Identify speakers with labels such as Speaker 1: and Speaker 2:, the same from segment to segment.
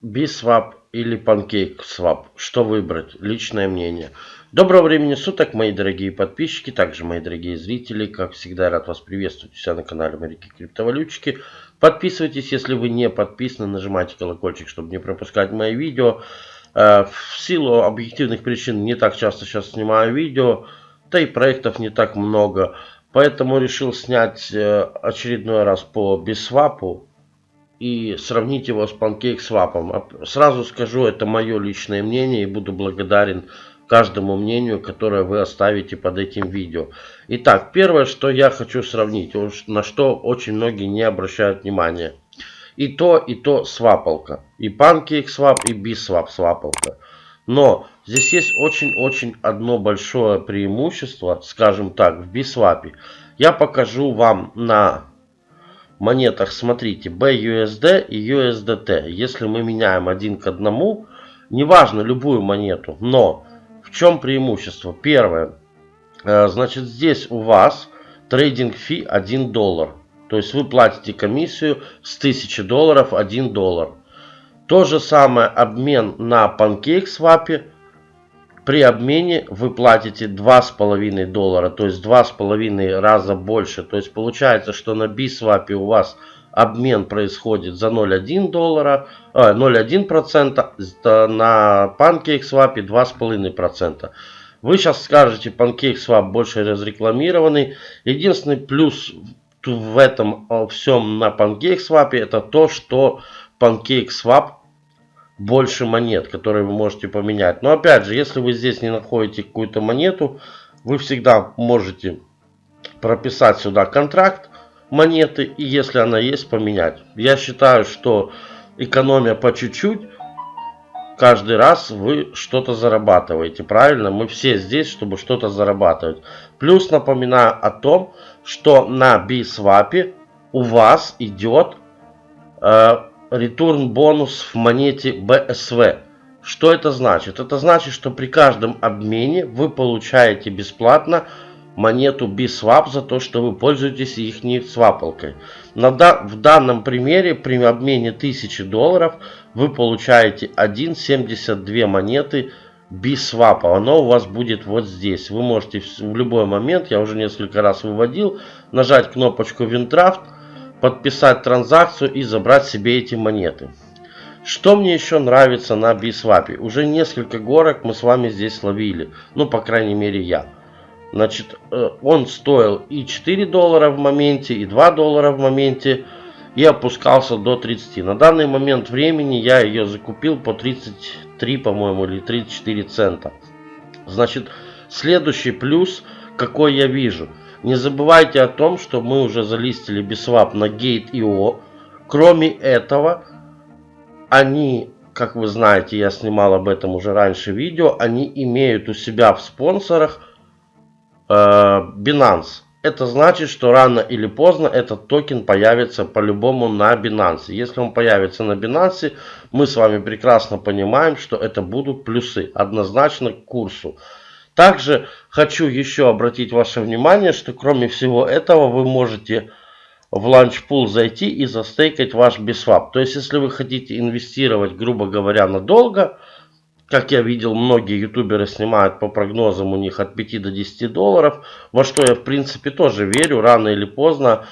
Speaker 1: Biswap или PancakeSwap? Что выбрать? Личное мнение. Доброго времени суток, мои дорогие подписчики, также мои дорогие зрители. Как всегда, рад вас приветствовать у себя на канале Моряки Криптовалютчики. Подписывайтесь, если вы не подписаны, нажимайте колокольчик, чтобы не пропускать мои видео. Э, в силу объективных причин не так часто сейчас снимаю видео, да и проектов не так много. Поэтому решил снять э, очередной раз по Biswap и сравнить его с PancakeSwap. Сразу скажу, это мое личное мнение и буду благодарен каждому мнению, которое вы оставите под этим видео. Итак, первое, что я хочу сравнить, на что очень многие не обращают внимания. И то, и то свапалка. И PancakeSwap, и BSwap свапалка. Но здесь есть очень-очень одно большое преимущество, скажем так, в BSwap. Я покажу вам на монетах, смотрите, BUSD и USDT. Если мы меняем один к одному, неважно любую монету, но в чем преимущество? Первое, э, значит здесь у вас трейдинг фи 1 доллар. То есть вы платите комиссию с 1000 долларов 1 доллар. То же самое обмен на PancakeSwap при обмене вы платите 2,5 доллара, то есть 2,5 раза больше. То есть получается, что на BSwap у вас обмен происходит за 0,1 доллара, 0,1%, а, на PancakeSwap 2,5%. Вы сейчас скажете, PancakeSwap больше разрекламированный. Единственный плюс в этом всем на PancakeSwap это то, что PancakeSwap больше монет, которые вы можете поменять. Но опять же, если вы здесь не находите какую-то монету, вы всегда можете прописать сюда контракт монеты и если она есть, поменять. Я считаю, что экономия по чуть-чуть, каждый раз вы что-то зарабатываете. Правильно? Мы все здесь, чтобы что-то зарабатывать. Плюс напоминаю о том, что на BSwap у вас идет э, return бонус в монете BSV. Что это значит? Это значит, что при каждом обмене вы получаете бесплатно монету BSwap за то, что вы пользуетесь их свапалкой. На, в данном примере при обмене 1000 долларов вы получаете 1,72 монеты BSwap. Оно у вас будет вот здесь. Вы можете в любой момент, я уже несколько раз выводил, нажать кнопочку WinDraft подписать транзакцию и забрать себе эти монеты. Что мне еще нравится на Biswap? Уже несколько горок мы с вами здесь ловили. Ну, по крайней мере, я. Значит, э, он стоил и 4 доллара в моменте, и 2 доллара в моменте. И опускался до 30. На данный момент времени я ее закупил по 33, по-моему, или 34 цента. Значит, следующий плюс, какой я вижу – не забывайте о том, что мы уже залистили Biswap на Gate.io. Кроме этого, они, как вы знаете, я снимал об этом уже раньше видео, они имеют у себя в спонсорах э, Binance. Это значит, что рано или поздно этот токен появится по-любому на Binance. Если он появится на Binance, мы с вами прекрасно понимаем, что это будут плюсы однозначно к курсу. Также хочу еще обратить ваше внимание, что кроме всего этого вы можете в launchpool зайти и застейкать ваш Biswap. То есть, если вы хотите инвестировать, грубо говоря, надолго, как я видел, многие ютуберы снимают по прогнозам у них от 5 до 10 долларов, во что я в принципе тоже верю, рано или поздно,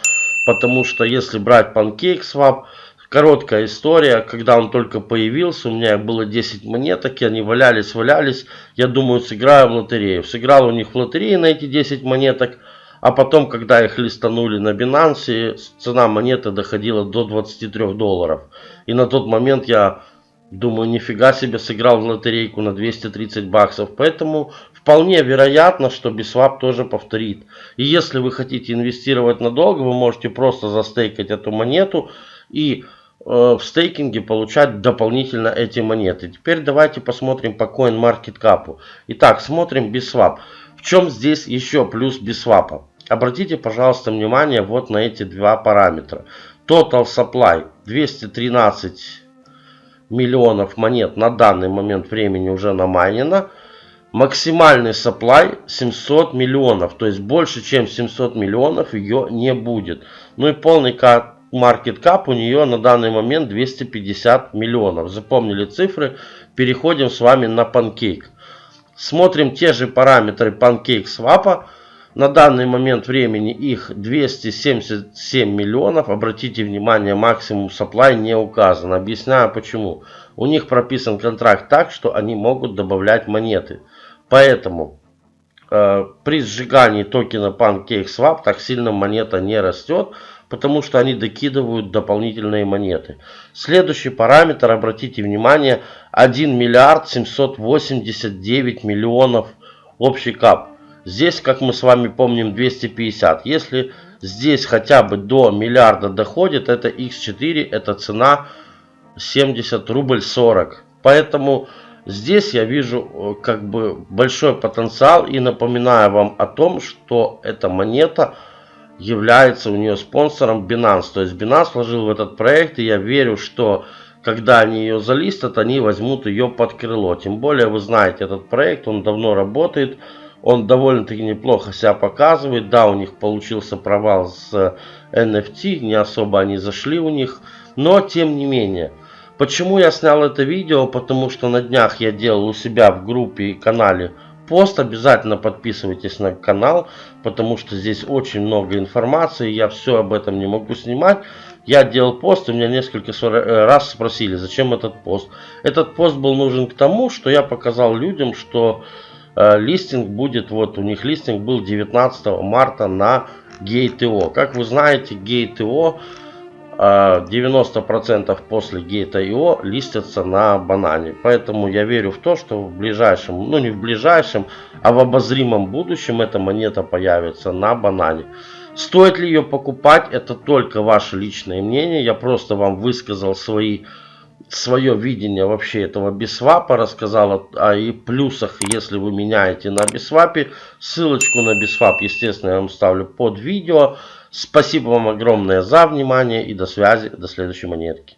Speaker 1: потому что если брать PancakeSwap, Короткая история, когда он только появился, у меня было 10 монеток, и они валялись, валялись. Я думаю, сыграю в лотерею. Сыграл у них в лотерее на эти 10 монеток. А потом, когда их листанули на Binance, цена монеты доходила до 23 долларов. И на тот момент я думаю, нифига себе сыграл в лотерейку на 230 баксов. Поэтому вполне вероятно, что Biswap тоже повторит. И если вы хотите инвестировать надолго, вы можете просто застейкать эту монету и в стейкинге получать дополнительно эти монеты. Теперь давайте посмотрим по CoinMarketCap. Итак, смотрим BitSwap. В чем здесь еще плюс BitSwap? Обратите, пожалуйста, внимание вот на эти два параметра. Total Supply 213 миллионов монет на данный момент времени уже намайнено. Максимальный supply 700 миллионов. То есть больше чем 700 миллионов ее не будет. Ну и полный market cap у нее на данный момент 250 миллионов. Запомнили цифры. Переходим с вами на Pancake. Смотрим те же параметры Pancake Swap. На данный момент времени их 277 миллионов. Обратите внимание, максимум supply не указан. Объясняю почему. У них прописан контракт так, что они могут добавлять монеты. Поэтому э, при сжигании токена PancakeSwap так сильно монета не растет, потому что они докидывают дополнительные монеты. Следующий параметр, обратите внимание, 1 миллиард 789 миллионов общий кап. Здесь, как мы с вами помним, 250. Если здесь хотя бы до миллиарда доходит, это x4, это цена 70 рубль 40. Поэтому здесь я вижу э, как бы большой потенциал и напоминаю вам о том, что эта монета является у нее спонсором Binance. То есть Binance вложил в этот проект и я верю, что когда они ее залистят, они возьмут ее под крыло. Тем более вы знаете этот проект, он давно работает. Он довольно-таки неплохо себя показывает. Да, у них получился провал с NFT, не особо они зашли у них. Но, тем не менее, почему я снял это видео? Потому что на днях я делал у себя в группе и канале пост. Обязательно подписывайтесь на канал, потому что здесь очень много информации. Я все об этом не могу снимать. Я делал пост, и меня несколько раз спросили, зачем этот пост. Этот пост был нужен к тому, что я показал людям, что Э, листинг будет, вот у них листинг был 19 марта на Gate.io. Как вы знаете, Gate.io 90% э, после Gate.io листятся на банане. Поэтому я верю в то, что в ближайшем, ну не в ближайшем, а в обозримом будущем эта монета появится на банане. Стоит ли ее покупать, это только ваше личное мнение. Я просто вам высказал свои свое видение вообще этого бисвапа, рассказал о, и плюсах, если вы меняете на бисвапе. Ссылочку на бисвап, естественно, я вам ставлю под видео. Спасибо вам огромное за внимание и до связи, до следующей монетки.